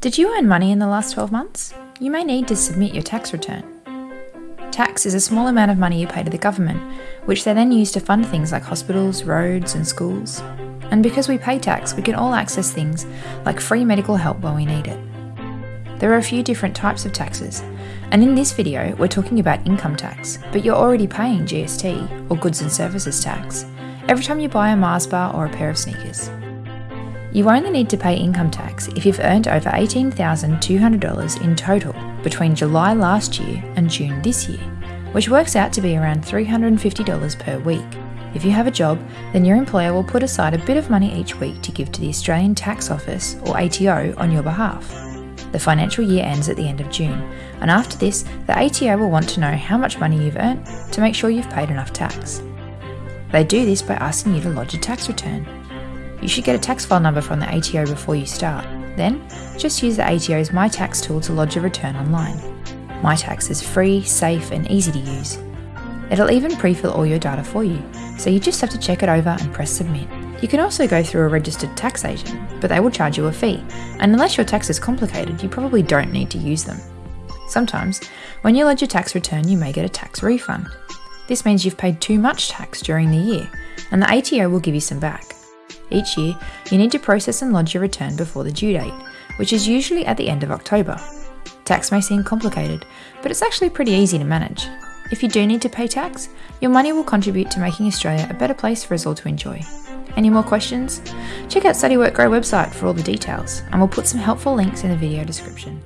Did you earn money in the last 12 months? You may need to submit your tax return. Tax is a small amount of money you pay to the government, which they then use to fund things like hospitals, roads, and schools. And because we pay tax, we can all access things like free medical help when we need it. There are a few different types of taxes, and in this video, we're talking about income tax, but you're already paying GST, or goods and services tax, every time you buy a Mars bar or a pair of sneakers. You only need to pay income tax if you've earned over $18,200 in total between July last year and June this year, which works out to be around $350 per week. If you have a job, then your employer will put aside a bit of money each week to give to the Australian Tax Office, or ATO, on your behalf. The financial year ends at the end of June, and after this, the ATO will want to know how much money you've earned to make sure you've paid enough tax. They do this by asking you to lodge a tax return. You should get a tax file number from the ATO before you start. Then, just use the ATO's My Tax tool to lodge a return online. My Tax is free, safe, and easy to use. It'll even pre-fill all your data for you, so you just have to check it over and press submit. You can also go through a registered tax agent, but they will charge you a fee, and unless your tax is complicated, you probably don't need to use them. Sometimes, when you lodge your tax return, you may get a tax refund. This means you've paid too much tax during the year, and the ATO will give you some back. Each year, you need to process and lodge your return before the due date, which is usually at the end of October. Tax may seem complicated, but it's actually pretty easy to manage. If you do need to pay tax, your money will contribute to making Australia a better place for us all to enjoy. Any more questions? Check out Study Work Grow website for all the details, and we'll put some helpful links in the video description.